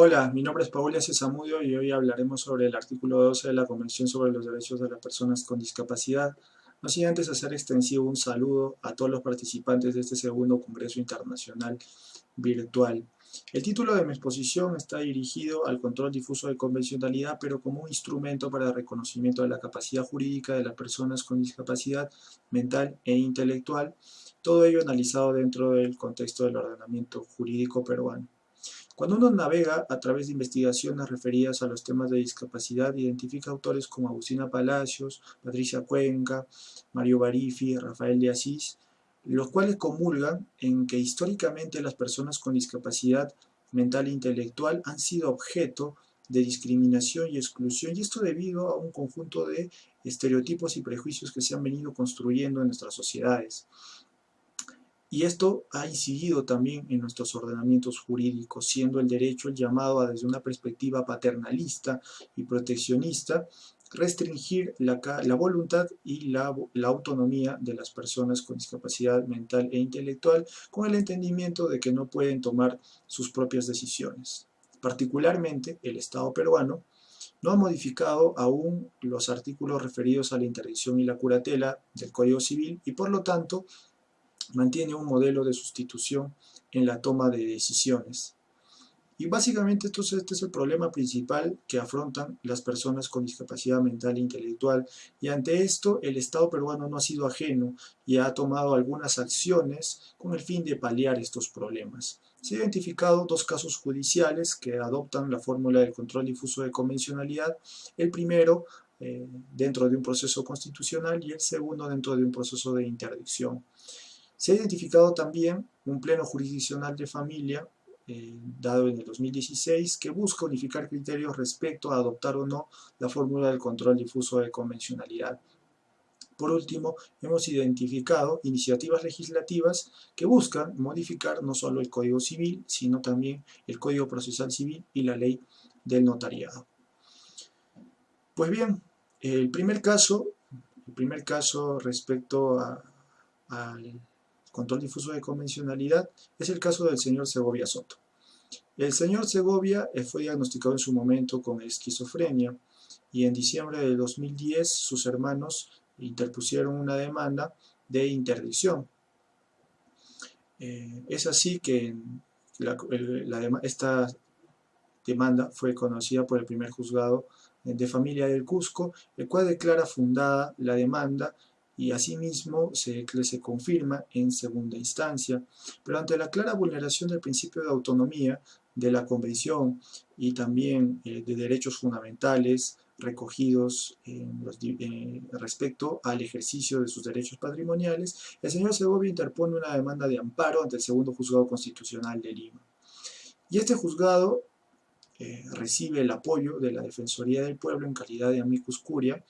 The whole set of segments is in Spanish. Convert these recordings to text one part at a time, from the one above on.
Hola, mi nombre es Paula Cesamudio y hoy hablaremos sobre el artículo 12 de la Convención sobre los Derechos de las Personas con Discapacidad. No sin antes hacer extensivo un saludo a todos los participantes de este segundo Congreso Internacional Virtual. El título de mi exposición está dirigido al control difuso de convencionalidad, pero como un instrumento para el reconocimiento de la capacidad jurídica de las personas con discapacidad mental e intelectual, todo ello analizado dentro del contexto del ordenamiento jurídico peruano. Cuando uno navega a través de investigaciones referidas a los temas de discapacidad, identifica autores como Agustina Palacios, Patricia Cuenca, Mario Barifi, Rafael de Asís, los cuales comulgan en que históricamente las personas con discapacidad mental e intelectual han sido objeto de discriminación y exclusión, y esto debido a un conjunto de estereotipos y prejuicios que se han venido construyendo en nuestras sociedades. Y esto ha incidido también en nuestros ordenamientos jurídicos, siendo el derecho el llamado a, desde una perspectiva paternalista y proteccionista, restringir la, voluntad y la, la, autonomía de las personas con discapacidad mental e intelectual con el entendimiento de que no pueden tomar sus propias decisiones. Particularmente, el Estado peruano no ha modificado aún los artículos referidos a la interdicción y la curatela del Código Civil y por lo tanto mantiene un modelo de sustitución en la toma de decisiones. Y básicamente entonces este es el problema principal que afrontan las personas con discapacidad mental e intelectual y ante esto el Estado peruano no ha sido ajeno y ha tomado algunas acciones con el fin de paliar estos problemas. Se han identificado dos casos judiciales que adoptan la fórmula del control difuso de convencionalidad. El primero eh, dentro de un proceso constitucional y el segundo dentro de un proceso de interdicción. Se ha identificado también un pleno jurisdiccional de familia, eh, dado en el 2016, que busca unificar criterios respecto a adoptar o no la fórmula del control difuso de convencionalidad. Por último, hemos identificado iniciativas legislativas que buscan modificar no solo el Código Civil, sino también el Código Procesal Civil y la Ley del Notariado. Pues bien, el primer caso, el primer caso respecto al control difuso de convencionalidad, es el caso del señor Segovia Soto. El señor Segovia eh, fue diagnosticado en su momento con esquizofrenia y en diciembre de 2010 sus hermanos interpusieron una demanda de interdicción. Eh, es así que esta demanda fue conocida por el primer juzgado de familia del Cusco, el cual declara fundada la demanda y asimismo se, se confirma en segunda instancia. Pero ante la clara vulneración del principio de autonomía de la Convención y también eh, de derechos fundamentales recogidos eh, respecto al ejercicio de sus derechos patrimoniales, el señor Segovia interpone una demanda de amparo ante el segundo juzgado constitucional de Lima. Y este juzgado eh, recibe el apoyo de la Defensoría del Pueblo en calidad de amicus curia,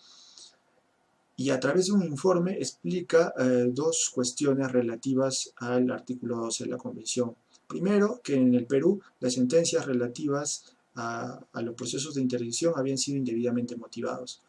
y a través de un informe explica eh, dos cuestiones relativas al artículo 12 de la Convención. Primero, que en el Perú las sentencias relativas a, los procesos de interdicción habían sido indebidamente motivados,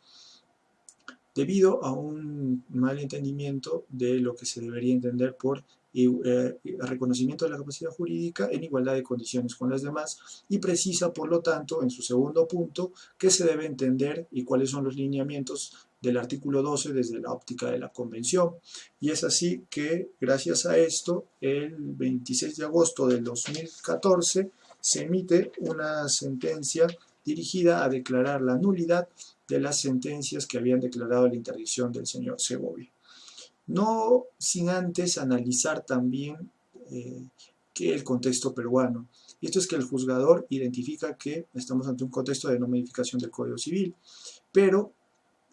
debido a un mal entendimiento de lo que se debería entender por eh, reconocimiento de la capacidad jurídica en igualdad de condiciones con las demás y precisa, por lo tanto, en su segundo punto, qué se debe entender y cuáles son los lineamientos del artículo 12 desde la óptica de la Convención. Y es así que, gracias a esto, el 26 de agosto del 2014 se emite una sentencia dirigida a declarar la nulidad de las sentencias que habían declarado la interdicción del señor Segovia. No sin antes analizar también eh, que el contexto peruano. Y esto es que el juzgador identifica que estamos ante un contexto de no modificación del Código Civil, pero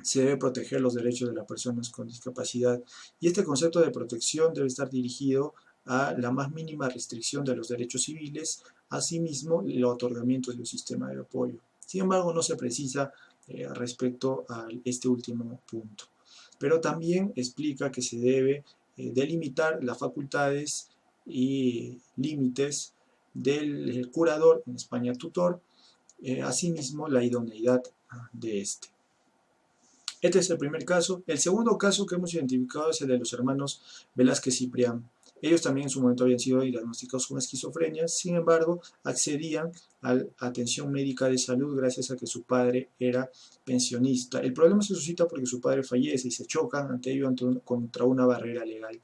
se debe proteger los derechos de las personas con discapacidad y este concepto de protección debe estar dirigido a la más mínima restricción de los derechos civiles, asimismo el otorgamiento de sistema de apoyo. Sin embargo, no se precisa eh, respecto a este último punto. Pero también explica que se debe eh, delimitar las facultades y límites del curador, en España tutor, eh, asimismo la idoneidad de este. Este es el primer caso. El segundo caso que hemos identificado es el de los hermanos Velázquez Ciprián. Ellos también en su momento habían sido diagnosticados con esquizofrenia, sin embargo, accedían a atención médica de salud gracias a que su padre era pensionista. El problema se suscita porque su padre fallece y se chocan ante ello contra una barrera legal.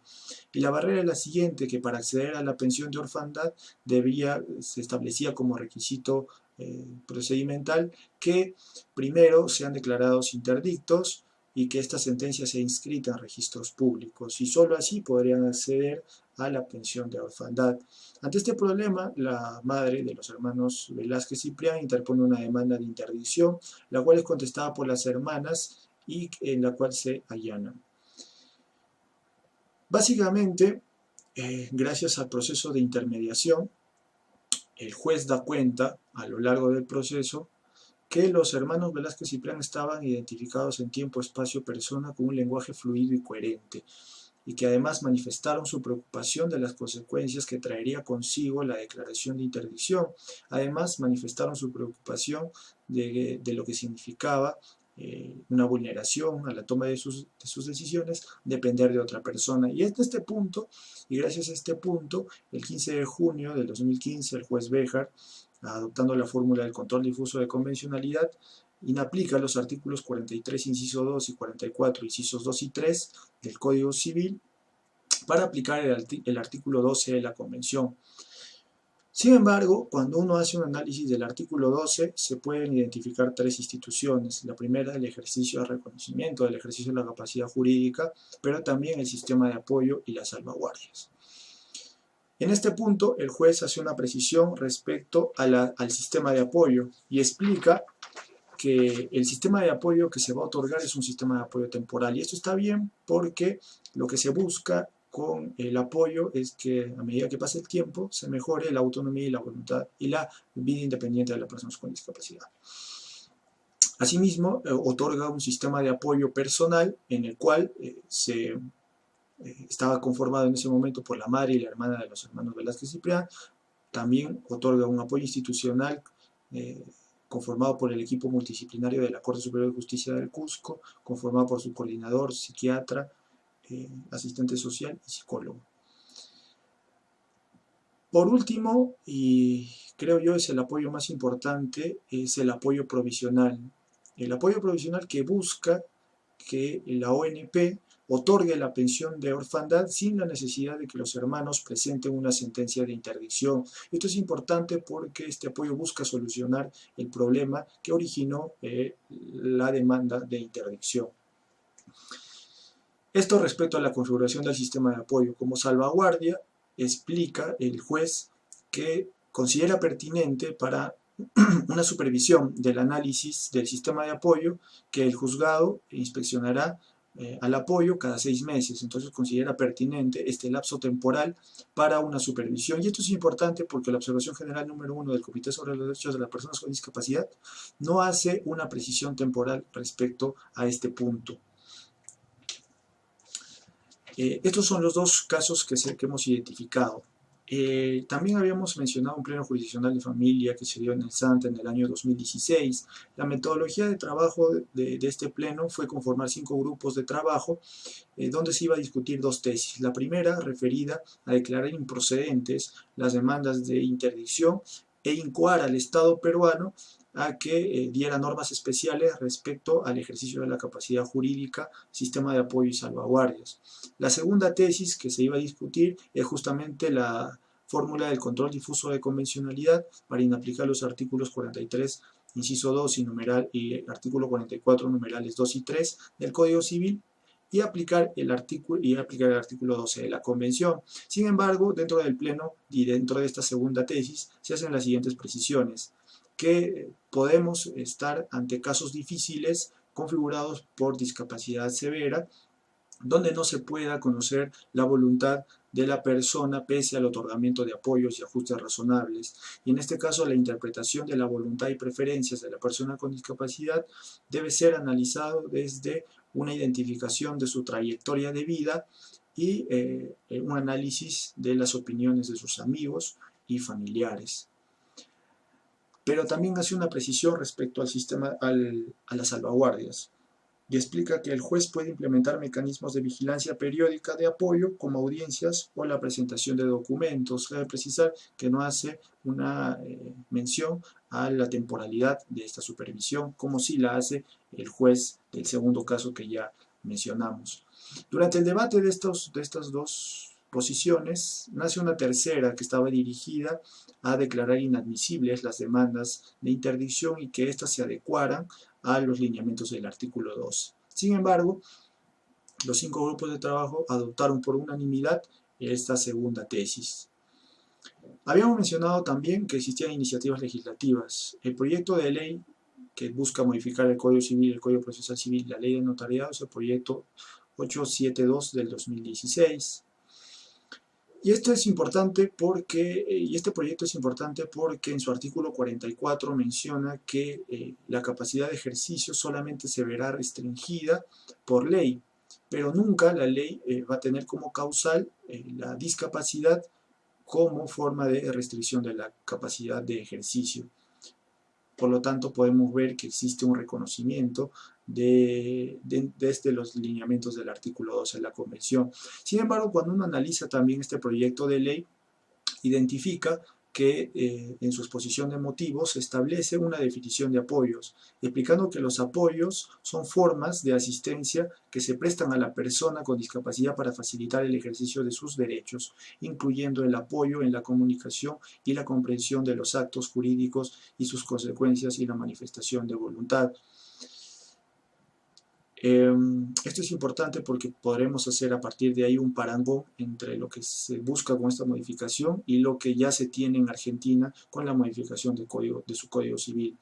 Y la barrera es la siguiente, que para acceder a la pensión de orfandad debía, se establecía como requisito eh, procedimental que primero sean declarados interdictos, y que esta sentencia sea inscrita en registros públicos y solo así podrían acceder a la pensión de orfandad. Ante este problema, la madre de los hermanos Velázquez Ciprián interpone una demanda de interdicción, la cual es contestada por las hermanas y en la cual se allanan. Básicamente, eh, gracias al proceso de intermediación, el juez da cuenta a lo largo del proceso que los hermanos Velázquez Ciprián estaban identificados en tiempo, espacio, persona con un lenguaje fluido y coherente y que además manifestaron su preocupación de las consecuencias que traería consigo la declaración de interdicción. Además, manifestaron su preocupación de, lo que significaba eh, una vulneración a la toma de sus, de decisiones, depender de otra persona. Y es este punto, y gracias a este punto, el 15 de junio del 2015, el juez Béjar, adoptando la fórmula del control difuso de convencionalidad, inaplica los artículos 43, inciso 2 y 44, incisos 2 y 3 del Código Civil para aplicar el, artículo 12 de la Convención. Sin embargo, cuando uno hace un análisis del artículo 12, se pueden identificar tres instituciones. La primera, el ejercicio de reconocimiento, el ejercicio de la capacidad jurídica, pero también el sistema de apoyo y las salvaguardias. En este punto, el juez hace una precisión respecto al sistema de apoyo y explica que el sistema de apoyo que se va a otorgar es un sistema de apoyo temporal. Y esto está bien porque lo que se busca con el apoyo es que a medida que pase el tiempo se mejore la autonomía y la voluntad y la vida independiente de las personas con discapacidad. Asimismo, eh, otorga un sistema de apoyo personal en el cual eh, se eh, estaba conformado en ese momento por la madre y la hermana de los hermanos Velázquez Ciprián. También otorga un apoyo institucional conformado por el equipo multidisciplinario de la Corte Superior de Justicia del Cusco, conformado por su coordinador, psiquiatra, eh, asistente social y psicólogo. Por último, y creo yo es el apoyo más importante, es el apoyo provisional. El apoyo provisional que busca que la ONP otorgue la pensión de orfandad sin la necesidad de que los hermanos presenten una sentencia de interdicción. Esto es importante porque este apoyo busca solucionar el problema que originó eh, la demanda de interdicción. Esto respecto a la configuración del sistema de apoyo. Como salvaguardia, explica el juez que considera pertinente para una supervisión del análisis del sistema de apoyo que el juzgado inspeccionará eh, al apoyo cada seis meses. Entonces considera pertinente este lapso temporal para una supervisión. Y esto es importante porque la observación general número uno del Comité sobre los Derechos de las Personas con Discapacidad no hace una precisión temporal respecto a este punto. Eh, estos son los dos casos que, hemos identificado. Eh, también habíamos mencionado un pleno jurisdiccional de familia que se dio en el SANTA en el año 2016. La metodología de trabajo de, este pleno fue conformar cinco grupos de trabajo eh, donde se iba a discutir dos tesis. La primera referida a declarar improcedentes las demandas de interdicción e incoar al Estado peruano a que eh, diera normas especiales respecto al ejercicio de la capacidad jurídica, sistema de apoyo y salvaguardias. La segunda tesis que se iba a discutir es justamente la fórmula del control difuso de convencionalidad para inaplicar los artículos 43, inciso 2 y, numeral, y artículo 44, numerales 2 y 3 del Código Civil y aplicar el artículo y aplicar el artículo 12 de la Convención. Sin embargo, dentro del Pleno y dentro de esta segunda tesis se hacen las siguientes precisiones que podemos estar ante casos difíciles configurados por discapacidad severa, donde no se pueda conocer la voluntad de la persona pese al otorgamiento de apoyos y ajustes razonables. Y en este caso la interpretación de la voluntad y preferencias de la persona con discapacidad debe ser analizado desde una identificación de su trayectoria de vida y eh, un análisis de las opiniones de sus amigos y familiares pero también hace una precisión respecto al sistema, a las salvaguardias. y explica que el juez puede implementar mecanismos de vigilancia periódica de apoyo como audiencias o la presentación de documentos. Debe precisar que no hace una eh, mención a la temporalidad de esta supervisión, como si la hace el juez del segundo caso que ya mencionamos. Durante el debate de, estos, de estas dos posiciones, nace una tercera que estaba dirigida a declarar inadmisibles las demandas de interdicción y que éstas se adecuaran a los lineamientos del artículo 2. Sin embargo, los cinco grupos de trabajo adoptaron por unanimidad esta segunda tesis. Habíamos mencionado también que existían iniciativas legislativas. El proyecto de ley que busca modificar el Código Civil, el Código Procesal Civil, la Ley de Notariado, es el proyecto 872 del 2016. Y esto es importante porque, eh, y este proyecto es importante porque en su artículo 44 menciona que eh, la capacidad de ejercicio solamente se verá restringida por ley, pero nunca la ley eh, va a tener como causal la discapacidad como forma de restricción de la capacidad de ejercicio. Por lo tanto, podemos ver que existe un reconocimiento de, desde los lineamientos del artículo 12 de la Convención. Sin embargo, cuando uno analiza también este proyecto de ley, identifica que eh, en su exposición de motivos establece una definición de apoyos, explicando que los apoyos son formas de asistencia que se prestan a la persona con discapacidad para facilitar el ejercicio de sus derechos, incluyendo el apoyo en la comunicación y la comprensión de los actos jurídicos y sus consecuencias y la manifestación de voluntad. Em, esto es importante porque podremos hacer a partir de ahí un parangón entre lo que se busca con esta modificación y lo que ya se tiene en Argentina con la modificación de, código, de su Código Civil.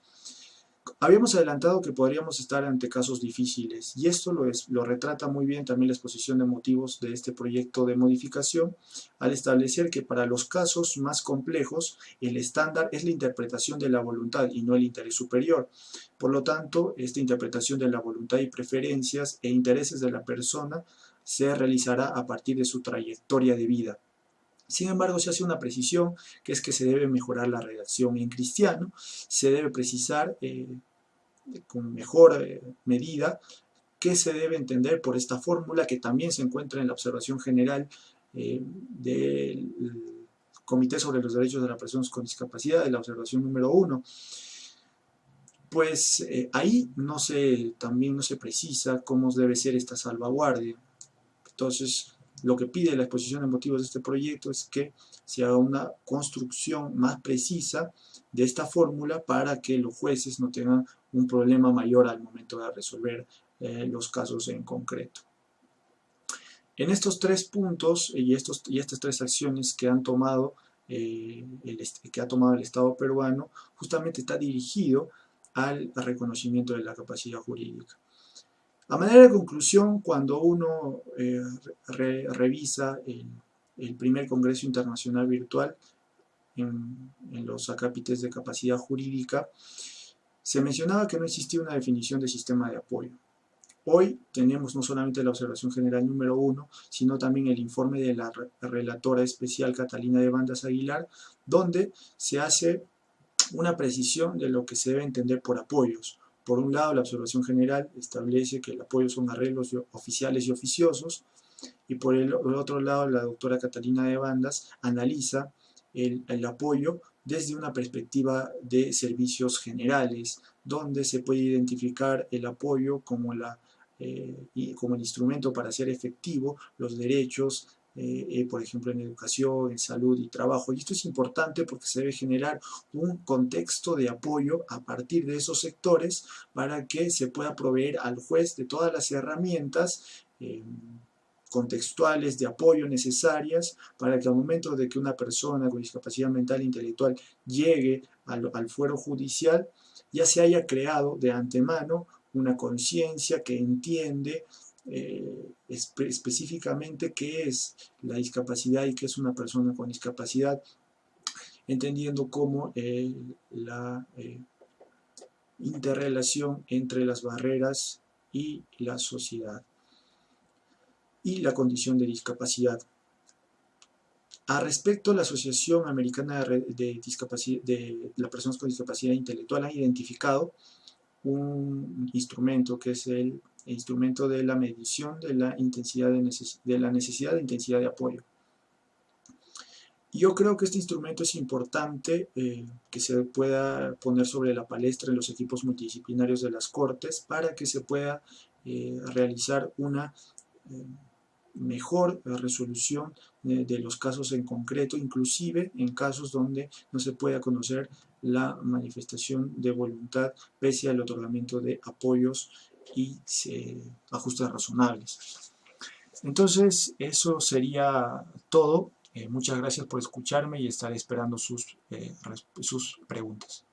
Habíamos adelantado que podríamos estar ante casos difíciles y esto lo, es, lo retrata muy bien también la exposición de motivos de este proyecto de modificación al establecer que para los casos más complejos el estándar es la interpretación de la voluntad y no el interés superior. Por lo tanto, esta interpretación de la voluntad y preferencias e intereses de la persona se realizará a partir de su trayectoria de vida. Sin embargo, se hace una precisión, que es que se debe mejorar la redacción en cristiano, se debe precisar eh, con mejor eh, medida qué se debe entender por esta fórmula que también se encuentra en la observación general eh, del Comité sobre los Derechos de las Personas con Discapacidad, de la observación número 1. Pues ahí no se, también no se precisa cómo debe ser esta salvaguardia. Entonces, lo que pide la exposición de motivos de este proyecto es que se haga una construcción más precisa de esta fórmula para que los jueces no tengan un problema mayor al momento de resolver eh, los casos en concreto. En estos tres puntos y, estos, y estas tres acciones que han tomado eh, que ha tomado el Estado peruano, justamente está dirigido al reconocimiento de la capacidad jurídica. A manera de conclusión, cuando uno eh, revisa el, primer Congreso Internacional Virtual en, los acápites de capacidad jurídica, se mencionaba que no existía una definición de sistema de apoyo. Hoy tenemos no solamente la observación general número uno, sino también el informe de la relatora especial Catalina de Bandas Aguilar, donde se hace una precisión de lo que se debe entender por apoyos. Por un lado, la observación general establece que el apoyo son arreglos oficiales y oficiosos, y por el, otro lado, la doctora Catalina de Bandas analiza el, apoyo desde una perspectiva de servicios generales, donde se puede identificar el apoyo como, eh, como el instrumento para hacer efectivo los derechos eh, eh, por ejemplo en educación, en salud y trabajo. Y esto es importante porque se debe generar un contexto de apoyo a partir de esos sectores para que se pueda proveer al juez de todas las herramientas eh, contextuales de apoyo necesarias para que al momento de que una persona con discapacidad mental e intelectual llegue al, al fuero judicial, ya se haya creado de antemano una conciencia que entiende eh, específicamente qué es la discapacidad y qué es una persona con discapacidad, entendiendo cómo eh, la eh, interrelación entre las barreras y la sociedad y la condición de discapacidad. A respecto, la Asociación Americana de, de, las Personas con Discapacidad Intelectual ha identificado un instrumento que es el instrumento de la medición de la, intensidad de, de la necesidad de intensidad de apoyo. Yo creo que este instrumento es importante eh, que se pueda poner sobre la palestra en los equipos multidisciplinarios de las Cortes para que se pueda eh, realizar una eh, mejor resolución de los casos en concreto, inclusive en casos donde no se pueda conocer la manifestación de voluntad pese al otorgamiento de apoyos y ajustes razonables. Entonces, eso sería todo. Eh, muchas gracias por escucharme y estaré esperando sus, eh, sus preguntas.